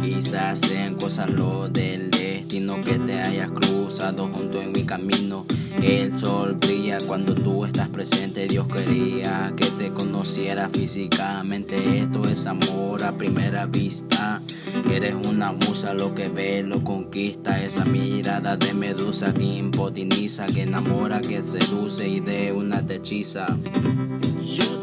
Quizás sean cosas lo del destino que te hayas cruzado junto en mi camino. El sol brilla cuando tú estás presente. Dios quería que te conociera físicamente. Esto es amor a primera vista. Eres una musa, lo que ve lo conquista. Esa mirada de medusa que impotiniza, que enamora, que seduce y de una te hechiza. Yo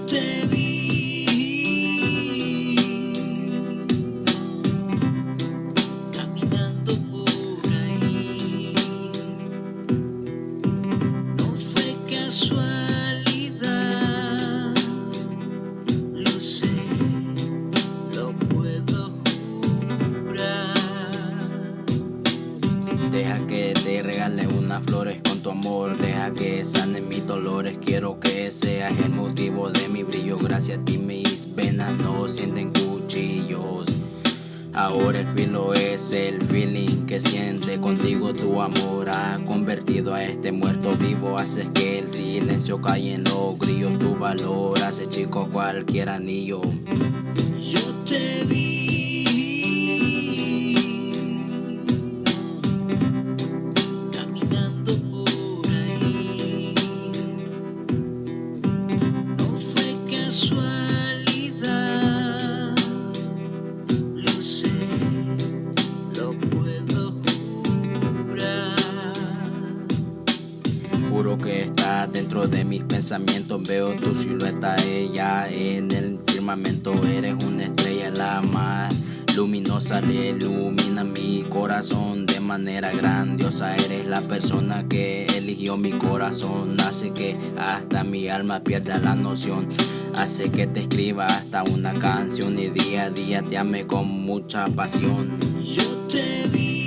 Deja que te regale unas flores con tu amor. Deja que sanen mis dolores. Quiero que seas el motivo de mi brillo. Gracias a ti mis venas no sienten cuchillos. Ahora el filo es el que siente contigo tu amor ha convertido a este muerto vivo. Haces que el silencio caiga en los grillos tu valor hace chico cualquier anillo Que está dentro de mis pensamientos. Veo tu silueta, ella en el firmamento. Eres una estrella, la más luminosa. Le ilumina mi corazón de manera grandiosa. Eres la persona que eligió mi corazón. Hace que hasta mi alma pierda la noción. Hace que te escriba hasta una canción y día a día te ame con mucha pasión. Yo te vi.